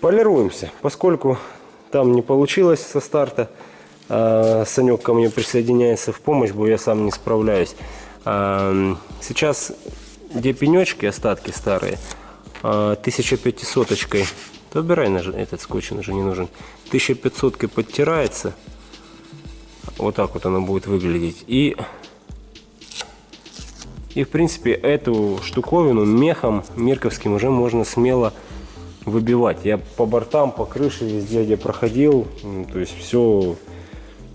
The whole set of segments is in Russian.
Полируемся. Поскольку там не получилось со старта, а Санек ко мне присоединяется в помощь, бо я сам не справляюсь. А, Сейчас где пенечки, остатки старые, 1500-очкой, то убирай этот скотч, он уже не нужен, 1500-кой подтирается, вот так вот оно будет выглядеть. И, и в принципе эту штуковину мехом мирковским уже можно смело выбивать. Я по бортам, по крыше, везде, где проходил, то есть все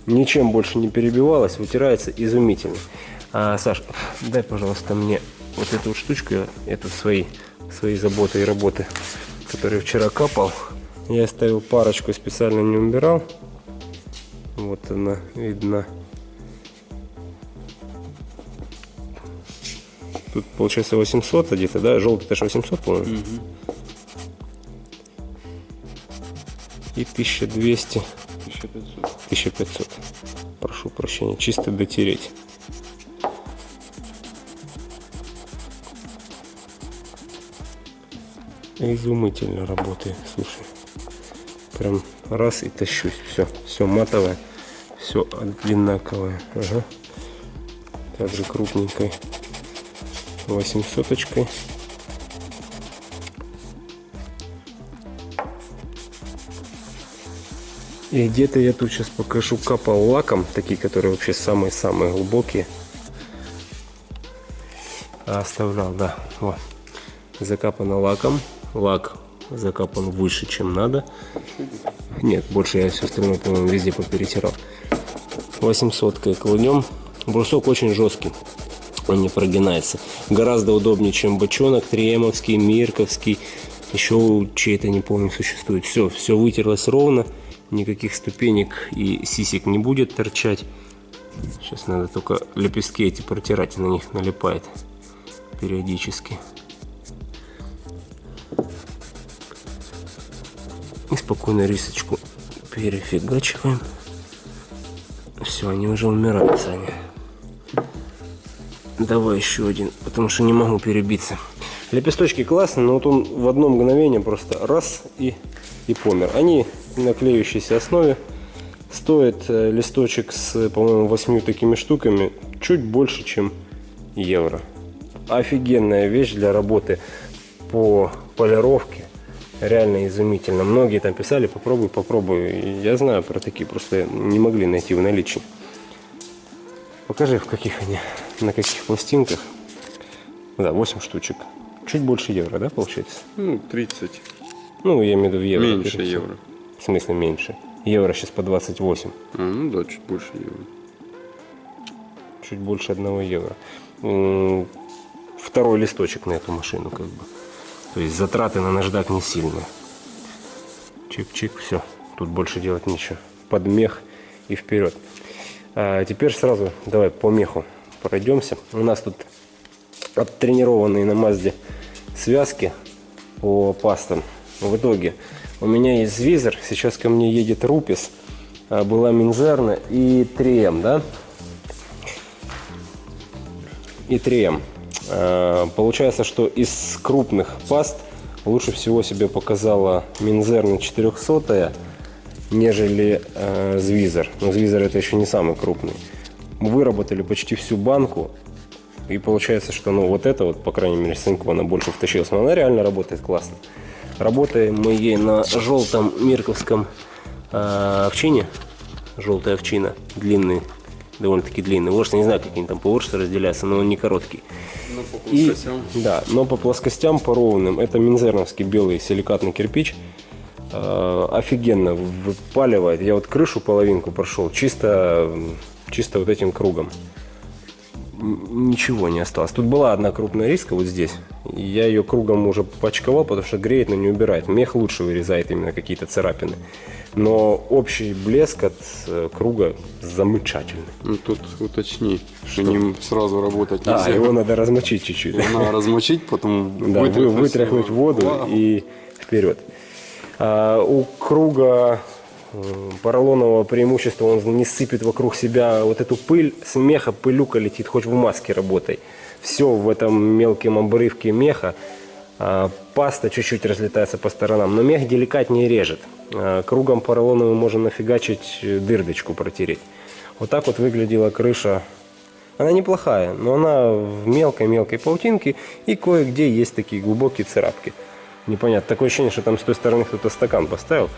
ничем больше не перебивалось, вытирается изумительно. А, Саш, дай, пожалуйста, мне вот эту вот штучку, эту свои, свои заботы и работы, которые вчера капал. Я оставил парочку, специально не убирал. Вот она видна. Тут получается 800 где-то, да? Желтый это же 800, по-моему. И 1200. 1500. 1500. Прошу прощения, чисто дотереть. Изумительно работает, слушай. Прям раз и тащусь. Все, все матовое, все одинаковое. Ага. Также крупненькой 800 -очкой. И где-то я тут сейчас покажу капал лаком, такие, которые вообще самые-самые глубокие. А, Оставлял, да. Вот. Закапано лаком. Лак закапан выше, чем надо. Нет, больше я все остальное, по-моему, везде поперетирал. 800 кладем. Брусок очень жесткий. Он не прогинается. Гораздо удобнее, чем бочонок, триемовский, мирковский. Еще чей-то, не помню, существует. Все, все вытерлось ровно. Никаких ступенек и сисек не будет торчать. Сейчас надо только лепестки эти протирать, на них налипает периодически. И спокойно рисочку перефигачиваем. Все, они уже умирают, Саня. Давай еще один, потому что не могу перебиться. Лепесточки классные, но вот он в одно мгновение просто раз и, и помер. Они на клеющейся основе. Стоит э, листочек с, по-моему, восьмью такими штуками чуть больше, чем евро. Офигенная вещь для работы по полировке. Реально изумительно. Многие там писали, попробуй, попробуй. Я знаю про такие, просто не могли найти в наличии. Покажи, в каких они, на каких пластинках. Да, 8 штучек. Чуть больше евро, да, получается? Ну, 30. Ну, я имею в виду в евро. Меньше перед всем. евро. В смысле меньше? Евро сейчас по 28. А, ну да, чуть больше евро. Чуть больше одного евро. Второй листочек на эту машину, как бы. То есть затраты на наждак не сильные. Чик-чик, все. Тут больше делать нечего. Под мех и вперед. А теперь сразу давай по меху пройдемся. У нас тут оттренированные на Мазде связки по пастам. В итоге у меня есть визор, сейчас ко мне едет Рупис, а, была Минзерна и 3М, да? И 3М. А, Получается, что из крупных паст лучше всего себе показала Минзерна 400 нежели э, Звизер. Но Звизер это еще не самый крупный. Мы выработали почти всю банку. И получается, что ну вот это вот, по крайней мере, Сынкова она больше втащилась. Но она реально работает классно. Работаем мы ей на желтом мирковском э, овчине. Желтая овчина, длинный, довольно-таки длинный. Ворс, не знаю, как они там по ворсу разделяются, но он не короткий. Ну, по И, плоскостям. да, но по плоскостям, по ровным, это минзерновский белый силикатный кирпич. Э, офигенно выпаливает. Я вот крышу половинку прошел чисто, чисто вот этим кругом. Ничего не осталось. Тут была одна крупная риска вот здесь. Я ее кругом уже почковал, потому что греет, но не убирает. Мех лучше вырезает именно какие-то царапины. Но общий блеск от э, круга замечательный. Ну, тут уточни, что ним сразу работать А, нельзя. его надо размочить чуть-чуть. Надо размочить, потом Да, вы- вытряхнуть вытряхнуть воду Вау. и вперед. А, у круга поролонового преимущества он не сыпет вокруг себя вот эту пыль, с меха пылюка летит, хоть в маске работай. Все в этом мелком обрывке меха А, Паста чуть-чуть разлетается по сторонам, но мех деликатнее режет. А, Кругом поролоновым можно нафигачить э, дырдочку протереть. Вот так вот выглядела крыша. Она неплохая, но она в мелкой-мелкой паутинке и кое-где есть такие глубокие царапки. Непонятно. Такое ощущение, что там с той стороны кто-то стакан поставил.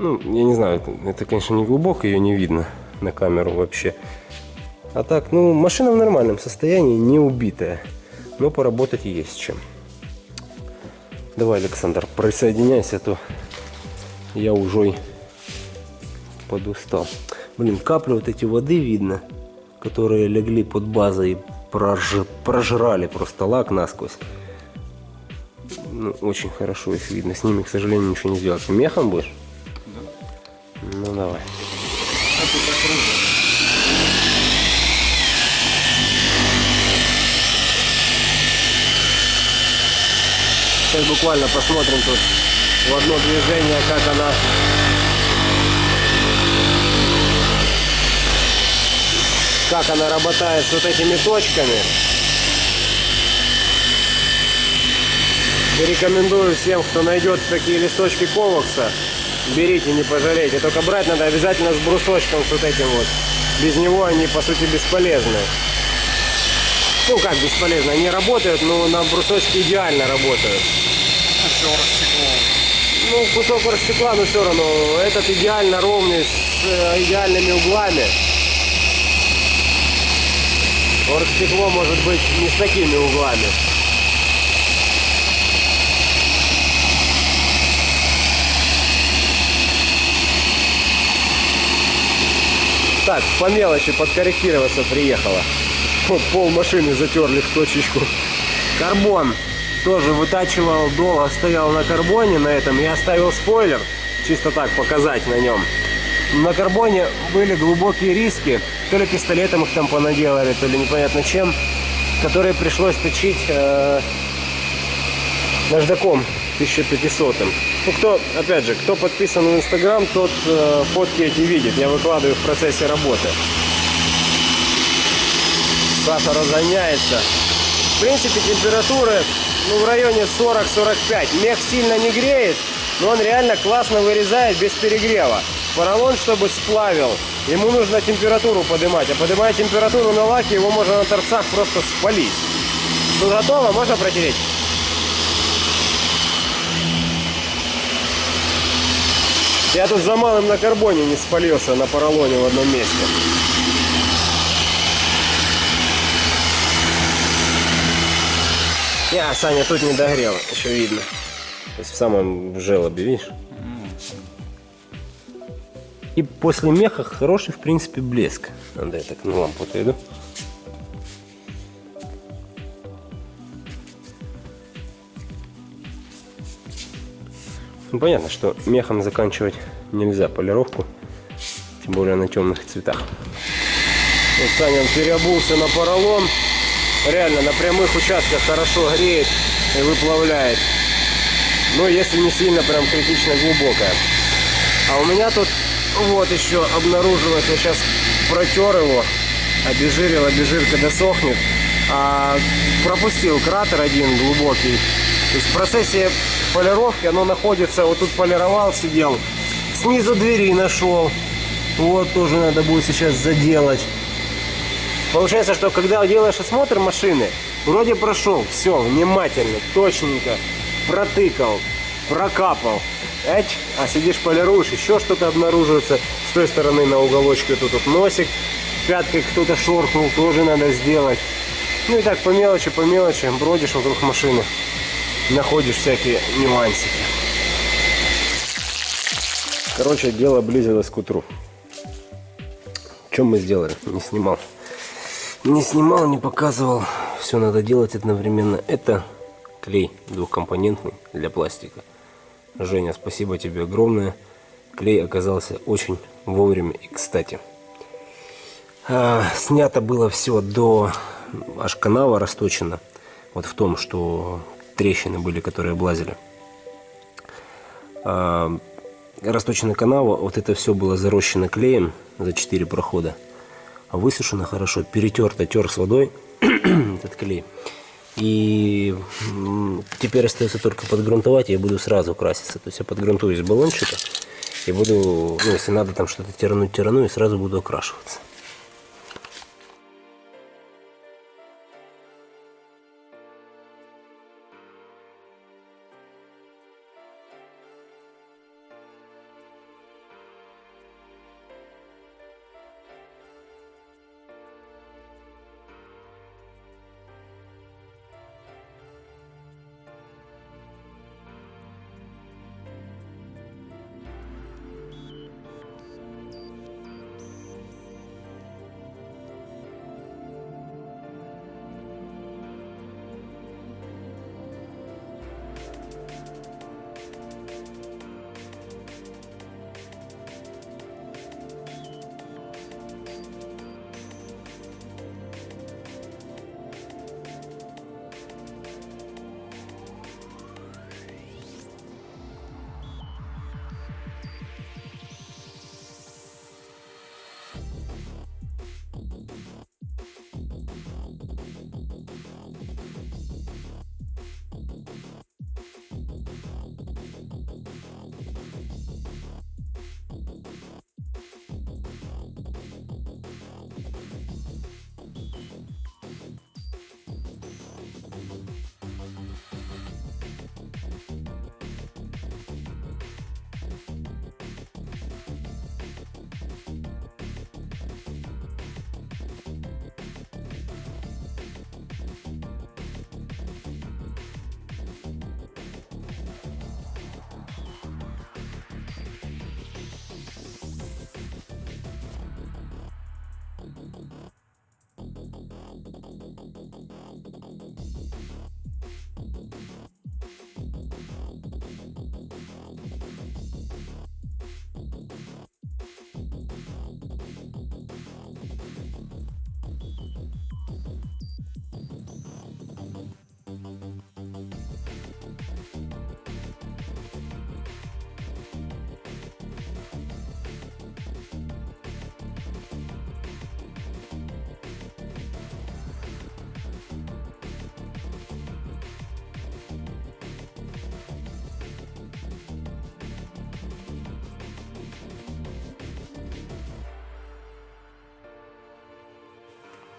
Ну, я не знаю, это, конечно, не глубоко, ее не видно на камеру вообще. А так, ну, машина в нормальном состоянии, не убитая. Но поработать есть чем. Давай, Александр, присоединяйся, а то я уже подустал. Блин, капли вот эти воды видно, которые легли под базой и прож... прожрали просто лак насквозь. Ну, очень хорошо их видно. С ними, к сожалению, ничего не сделать. Мехом будешь? Ну, давай. Сейчас буквально посмотрим тут в одно движение, как она как она работает с вот этими точками. Рекомендую всем, кто найдет такие листочки ковакса, берите, не пожалейте. Только брать надо обязательно с брусочком, с вот этим вот. Без него они, по сути, бесполезны. Ну, как бесполезно, они работают, но на брусочке идеально работают. Ну, кусок стекла, но все равно этот идеально ровный, с э, идеальными углами. Оргстекло может быть не с такими углами. Так, по мелочи подкорректироваться приехала. Вот пол машины затерли в точечку. Карбон тоже вытачивал долго, стоял на карбоне на этом. Я оставил спойлер, чисто так показать на нем. На карбоне были глубокие риски. То ли пистолетом их там понаделали, то ли непонятно чем. Которые пришлось точить э, наждаком 1500 -м. Ну, кто, опять же, кто подписан в Инстаграм, тот э, фотки эти видит. Я выкладываю в процессе работы. Саша разгоняется. В принципе, температуры ну, в районе 40-45. Мех сильно не греет, но он реально классно вырезает без перегрева. Поролон, чтобы сплавил, ему нужно температуру поднимать. А поднимая температуру на лаке, его можно на торцах просто спалить. Тут готово, можно протереть? Я тут за малым на карбоне не спалился на поролоне в одном месте. Я, Саня, тут не догрел, еще видно. То есть в самом желобе, видишь? И после меха хороший, в принципе, блеск. Надо я так на лампу отведу. Ну, понятно, что мехом заканчивать нельзя полировку, тем более на темных цветах. Вот Саня переобулся на поролон. Реально на прямых участках хорошо греет и выплавляет. Но если не сильно прям критично глубокая. А у меня тут вот еще обнаружилось, я сейчас протер его, обезжирил, обезжирка досохнет. А пропустил кратер один глубокий. То есть в процессе полировки оно находится, вот тут полировал, сидел. Снизу двери нашел. Вот тоже надо будет сейчас заделать. Получается, что когда делаешь осмотр машины, вроде прошел, все, внимательно, точненько, протыкал, прокапал. Эч, а сидишь полируешь, еще что-то обнаруживается. С той стороны на уголочке тут вот носик, пяткой кто-то шоркнул, тоже надо сделать. Ну и так по мелочи, по мелочи бродишь вокруг машины, находишь всякие нюансики. Короче, дело близилось к утру. Чем мы сделали? Не снимал. Не снимал, не показывал. Все надо делать одновременно. Это клей двухкомпонентный для пластика. Женя, спасибо тебе огромное. Клей оказался очень вовремя и кстати. А, снято было все до аж канава расточено. Вот в том, что трещины были, которые облазили. А, расточена канава, вот это все было зарощено клеем за 4 прохода. А высушено хорошо, перетерто, тер с водой этот клей. И теперь остается только подгрунтовать, и я буду сразу краситься. То есть я подгрунтую из баллончика и буду, ну, если надо там что-то тирануть, тирану, и сразу буду окрашиваться.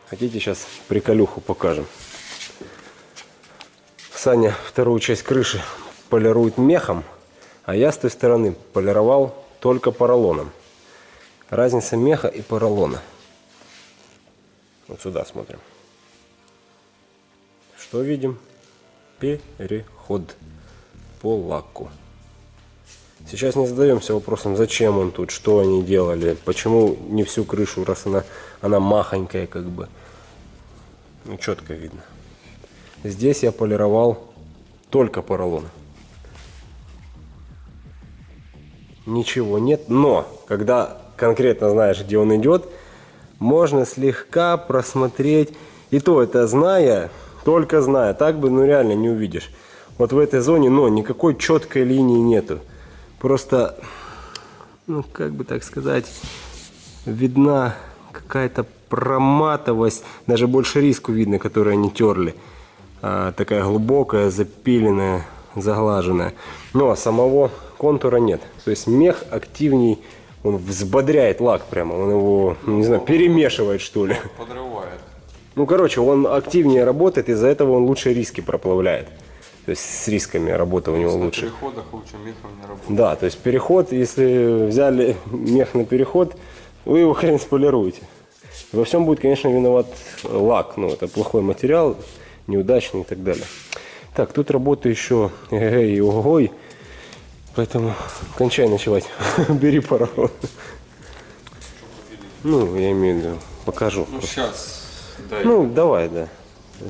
Хотите, сейчас приколюху покажем. Саня вторую часть крыши полирует мехом, а я с той стороны полировал только поролоном. Разница меха и поролона. Вот сюда смотрим. Что видим? Переход по лаку. Сейчас не задаемся вопросом, зачем он тут, что они делали, почему не всю крышу, раз она, она махонькая как бы. Ну, четко видно. Здесь я полировал только поролон. Ничего нет, но когда конкретно знаешь, где он идет, можно слегка просмотреть. И то это зная, только зная, так бы ну реально не увидишь. Вот в этой зоне, но никакой четкой линии нету. Просто, ну как бы так сказать, видна какая-то проматовость, даже больше риску видно, которую они терли. А, такая глубокая, запиленная, заглаженная. Но самого контура нет. То есть мех активней, он взбодряет лак прямо, он его, ну, не знаю, перемешивает что ли. Подрывает. Ну, короче, он активнее работает, из-за этого он лучше риски проплавляет. То есть с рисками работа у него На лучше. переходах лучше мехом не работает. Да, то есть переход, если взяли мех на переход, вы его хрен сполируете. Во всем будет, конечно, виноват лак. Ну, это плохой материал, неудачный и так далее. Так, тут работа еще эгегей и огой. Поэтому кончай ночевать. Бери паровоз. Ну, я имею в виду, покажу. Ну сейчас, дай. Ну, давай, да.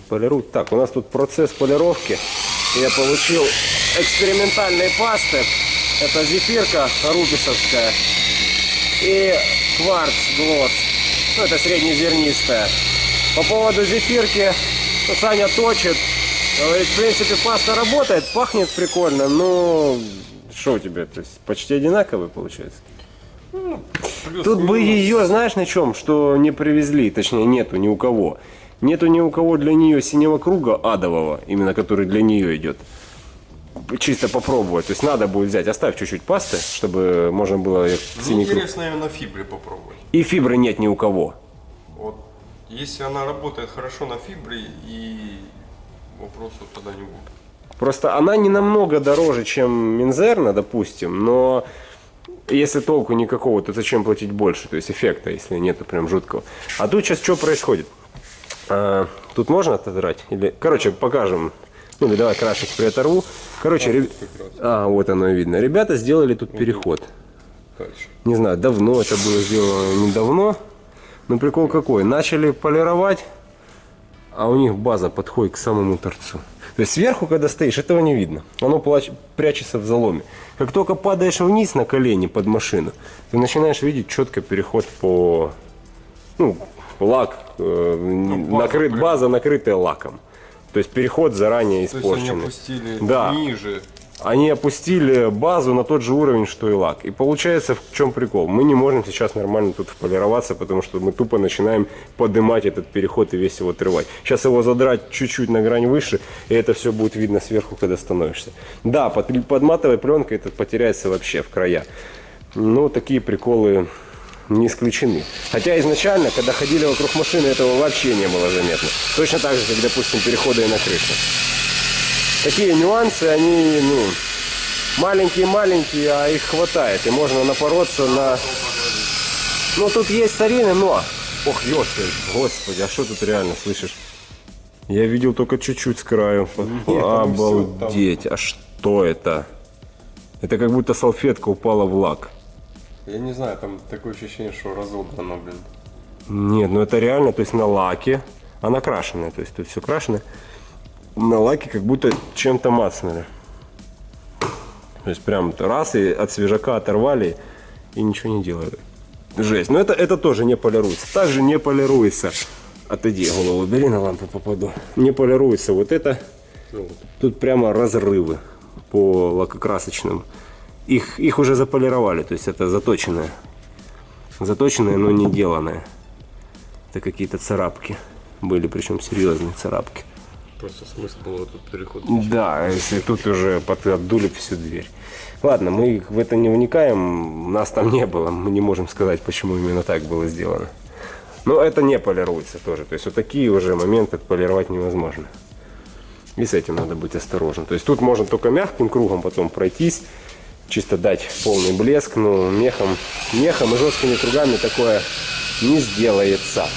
Полируй. Так, у нас тут процесс полировки. Я получил экспериментальные пасты. Это зефирка рубисовская и кварц глосс. Ну, это среднезернистая. По поводу зефирки, ну, Саня точит. Говорит, в принципе, паста работает, пахнет прикольно, но что у тебя, то есть почти одинаковые получается? Тут бы ее, знаешь, на чем, что не привезли, точнее нету ни у кого. Нету ни у кого для нее синего круга адового, именно который для нее идет. Чисто попробовать. То есть надо будет взять, оставь чуть-чуть пасты, чтобы можно было Мне синий круг. интересно на фибре попробовать. И фибры нет ни у кого. Вот если она работает хорошо на фибре, и вопросов тогда не будет. Просто она не намного дороже, чем Минзерна, допустим, но если толку никакого, то зачем платить больше? То есть эффекта, если нету прям жуткого. А тут сейчас что происходит? А, тут можно отодрать? Или... Короче, покажем. Ну, давай крашик приоторву. Короче, реб- а, вот оно видно. Ребята сделали тут переход. Не знаю, давно это было сделано, недавно. Но прикол какой? Начали полировать, а у них база подходит к самому торцу. То есть сверху, когда стоишь, этого не видно. Оно прячется в заломе. Как только падаешь вниз на колени под машину, ты начинаешь видеть четко переход по... Ну, лак, э, база накрыт, база накрытая лаком. То есть переход заранее То есть они испорченный. опустили Да. ниже. Они опустили базу на тот же уровень, что и лак. И получается, в чем прикол? Мы не можем сейчас нормально тут полироваться, потому что мы тупо начинаем поднимать этот переход и весь его отрывать. Сейчас его задрать чуть-чуть на грань выше, и это все будет видно сверху, когда становишься. Да, под, под матовой пленкой это потеряется вообще в края. Ну, такие приколы не исключены. Хотя изначально, когда ходили вокруг машины, этого вообще не было заметно. Точно так же, как, допустим, переходы на крышу такие нюансы, они, ну, маленькие-маленькие, а их хватает. И можно напороться на... Ну, тут есть сарины, но... Ох, ёшки, господи, а что тут реально, слышишь? Я видел только чуть-чуть с краю. там всё, Обалдеть, а что это? Это как будто салфетка упала в лак. Я не знаю, там такое ощущение, что разодрано, блин. Нет, ну это реально, то есть на лаке, она крашеная, то есть тут все крашеное. На лаке как будто чем-то мацнули. То есть прям раз и от свежака оторвали и ничего не делают. Жесть. Но это, это тоже не полируется. Также не полируется. Отойди, голову бери, на лампу попаду. Не полируется вот это. Тут прямо разрывы по лакокрасочным. Их, их уже заполировали, то есть это заточенное. Заточенное, но не деланное. Это какие-то царапки были, причем серьезные царапки. Просто смысл было тут переход. Да, если тут уже под- отдули всю дверь. Ладно, мы в это не вникаем, нас там не было, мы не можем сказать, почему именно так было сделано. Но это не полируется тоже, то есть вот такие уже моменты полировать невозможно. И с этим надо быть осторожным. То есть тут можно только мягким кругом потом пройтись, чисто дать полный блеск, но мехом, мехом и жесткими кругами такое не сделается.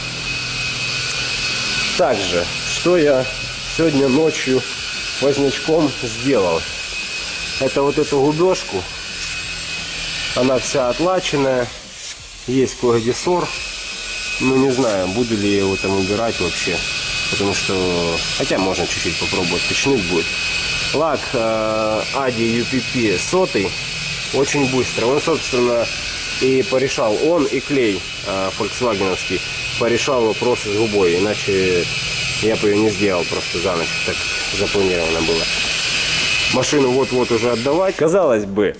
Также, что я сегодня ночью вознячком сделал. Это вот эту губежку. Она вся отлаченная. Есть кое-где сор. Ну, не знаю, буду ли я его там убирать вообще. Потому что... Хотя можно чуть-чуть попробовать, починить будет. Лак Ади UPP сотый. Очень быстро. Он, собственно, и порешал. Он и клей э, фольксвагеновский порешал вопросы с губой. Иначе я бы ее не сделал просто за ночь. Так запланировано было. Машину вот-вот уже отдавать. Казалось бы,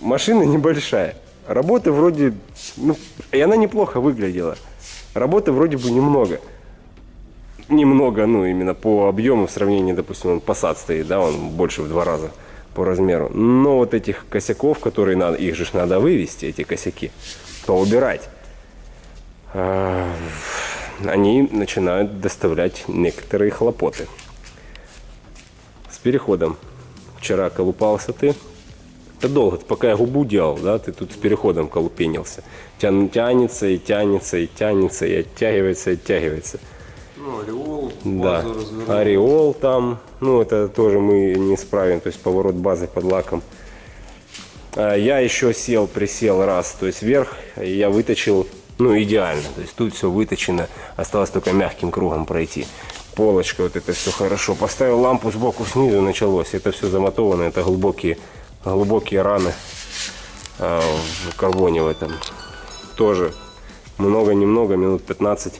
машина небольшая. Работы вроде... Ну, и она неплохо выглядела. Работы вроде бы немного. Немного, ну, именно по объему в сравнении, допустим, он Passat стоит, да, он больше в два раза по размеру. Но вот этих косяков, которые надо, их же надо вывести, эти косяки, поубирать, а, они начинают доставлять некоторые хлопоты. С переходом. Вчера колупался ты. Это долго, пока я губу делал, да, ты тут с переходом колупенился. Тян- тянется и тянется и тянется и оттягивается и оттягивается. Ну, ореол, Да, ореол там, ну это тоже мы не справим, то есть поворот базы под лаком. А, Я еще сел, присел раз, то есть вверх, я выточил, ну идеально, то есть тут все выточено, осталось только мягким кругом пройти. Полочка, вот это все хорошо. Поставил лампу сбоку снизу, началось. Это все замотовано, это глубокие, глубокие раны а, в карбоне в этом. Тоже много-немного, минут 15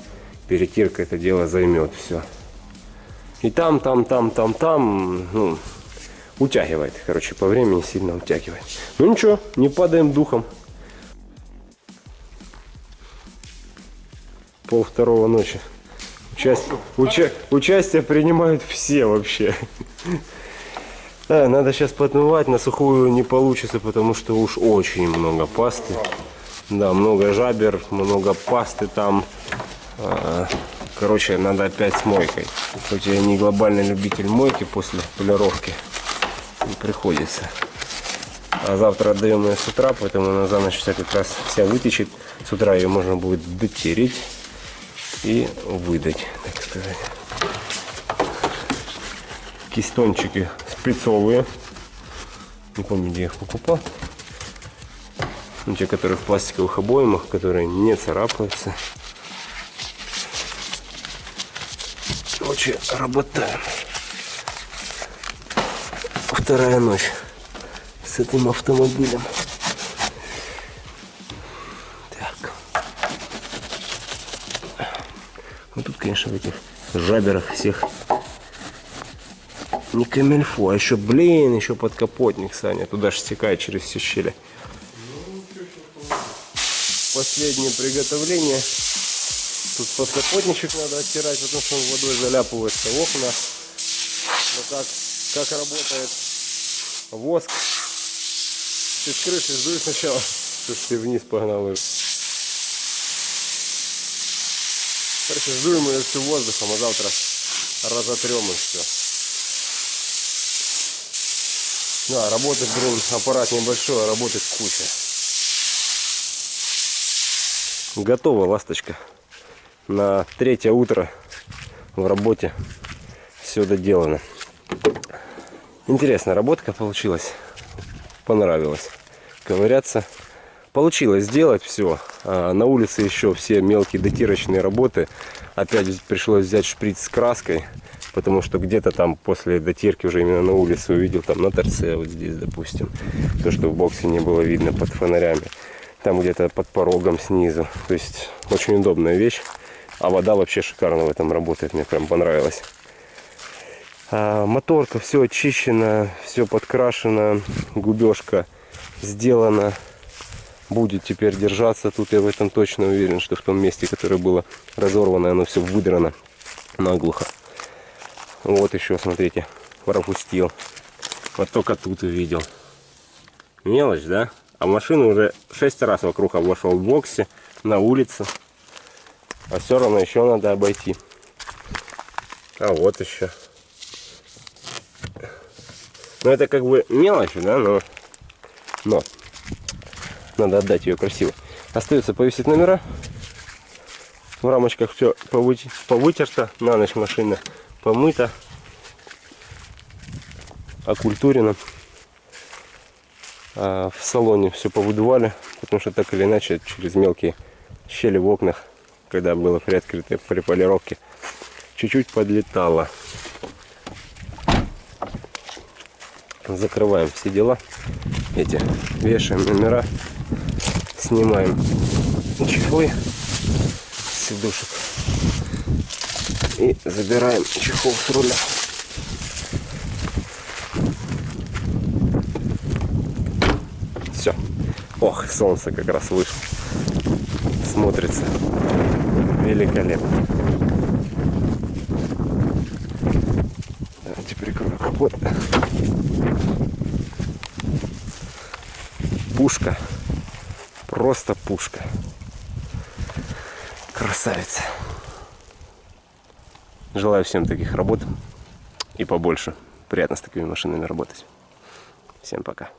перетирка это дело займет все. И там, там, там, там, там, ну, утягивает, короче, по времени сильно утягивает. Ну ничего, не падаем духом. Пол второго ночи. Участь- уча- участие принимают все вообще. Да, надо сейчас подмывать, на сухую не получится, потому что уж очень много пасты. Да, много жабер, много пасты там. А, Короче, надо опять с мойкой. Хоть я не глобальный любитель мойки после полировки, не приходится. А завтра отдаем ее с утра, поэтому она за ночь вся как раз вся вытечет. С утра ее можно будет дотереть и выдать, так сказать. Кистончики спецовые. Не помню, где я их покупал. Ну, те, которые в пластиковых обоймах, которые не царапаются. Короче, работаем. Вторая ночь с этим автомобилем. Так. Вот тут, конечно, в этих жаберах всех не камельфо, а еще, блин, еще подкапотник, Саня. Туда же стекает через все щели. Последнее приготовление. Тут подкапотничек надо оттирать, потому что он водой заляпывается окна. Но как, как работает воск. Ты с крыши сдуй сначала. Слушай, ты вниз погнал ее. Короче, сдуем ее всю воздухом, а завтра разотрем и все. Да, работать, блин, аппарат небольшой, а работать куча. Готова ласточка. На третье утро в работе все доделано. Интересная работка получилась. Понравилось. Ковыряться. Получилось сделать все. А на улице еще все мелкие дотирочные работы. Опять пришлось взять шприц с краской. Потому что где-то там после дотирки уже именно на улице увидел. Там на торце вот здесь, допустим. То, что в боксе не было видно под фонарями. Там где-то под порогом снизу. То есть очень удобная вещь. А вода вообще шикарно в этом работает. Мне прям понравилось. А, моторка все очищено, все подкрашено, губежка сделана. Будет теперь держаться. Тут я в этом точно уверен, что в том месте, которое было разорвано, оно все выдрано наглухо. Вот еще, смотрите, пропустил. Вот только тут увидел. Мелочь, да? А машину уже шесть раз вокруг обошел в боксе, на улице. А все равно еще надо обойти. А вот еще. Ну это как бы мелочь, да, но, но надо отдать ее красиво. Остается повесить номера. В рамочках все повытерто, на ночь машина помыта, окультурено. А в салоне все повыдували, потому что так или иначе через мелкие щели в окнах, когда было приоткрыто при полировке, чуть-чуть подлетало. закрываем все дела. Эти вешаем номера. Снимаем чехлы с сидушек и забираем чехол с руля. Все ох солнце как раз вышло смотрится великолепно давайте прикрою капот пушка. Просто пушка. Красавица. Желаю всем таких работ и побольше. Приятно с такими машинами работать. Всем пока.